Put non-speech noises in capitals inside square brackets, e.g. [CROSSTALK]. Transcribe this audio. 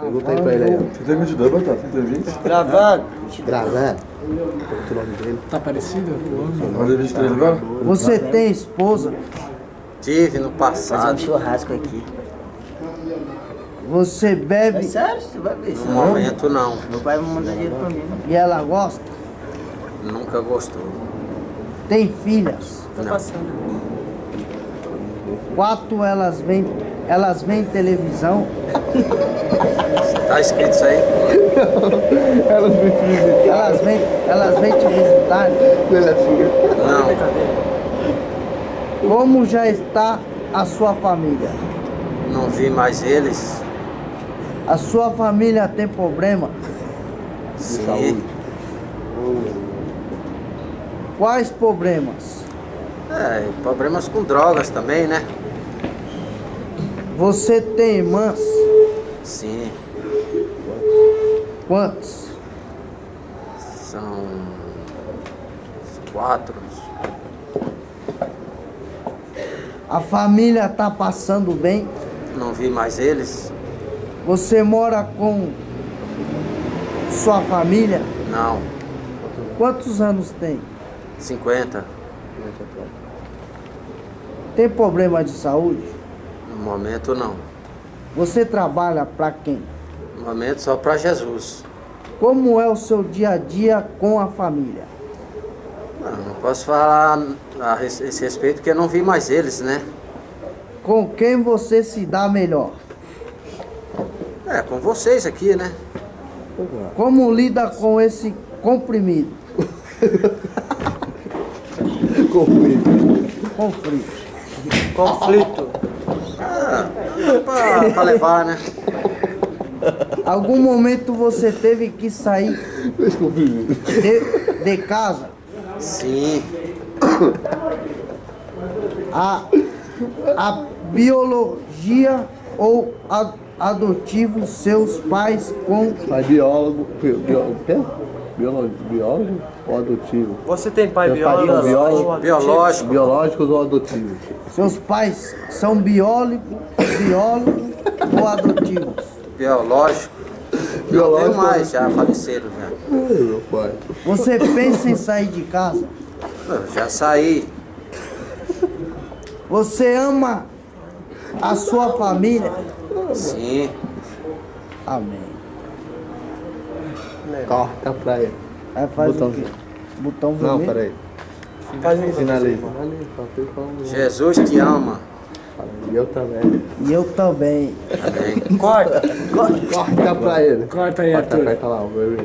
Pergunta aí pra ele aí. Você tem 22, Batata? Você tem 20? Gravando. Gravando. Qual é o nome dele? Tá parecido? Vai fazer 23 agora? Você tem esposa? Tive no Fazer um passado. churrasco aqui. Você bebe É sério, você vai ver. No momento não. Meu pai vai mandar dinheiro pra mim. e ela gosta? Nunca gostou. Tem filhas? Tô Não. passando. Quatro elas vêm, elas vêm televisão? [LAUGHS] Tá escrito isso aí? [LAUGHS] Elas vêm, elas vêm te visitar? Não. Como já está a sua família? Não vi mais eles. A sua família tem problema? Sim. Quais problemas? É, problemas com drogas também, né? Você tem irmãs? Sim. Quantos? São quatro. A família está passando bem? Não vi mais eles. Você mora com sua família? Não. Quantos anos tem? 50. Tem problema de saúde? No momento não. Você trabalha para quem? No momento só para Jesus. Como é o seu dia a dia com a família? Não, não posso falar a esse respeito porque eu não vi mais eles, né? Com quem você se dá melhor? É, com vocês aqui, né? Como lida com esse comprimido? [LAUGHS] Conflito. Conflito. Ah, pra, pra levar, né? Algum momento você teve que sair de, de casa? Sim. A, a biologia ou a, adotivo seus pais com Pai biólogo. bi- biólogo. O quê? Biólogo, biólogo ou adotivo? Você tem pai Meu pai biólogo? biólogo. Biológico. Biológicos ou adotivos? seus pais são biólogo, biólogo ou adotivos? Biológico. Não tenho mais, já faleceram já. Ai, meu pai. Você pensa em sair de casa? Eu já saí. Você ama a sua família? Sim. Amém. Corta pra ele. Aí faz Botão. o quê? Botão Não, vermelho? peraí. Faz um Finaliza. Jesus te ama. E eu também. E eu também. Amém. Corta. Corta pra ele. Corta aí, Corta, Arthur. corta lá, o bebê.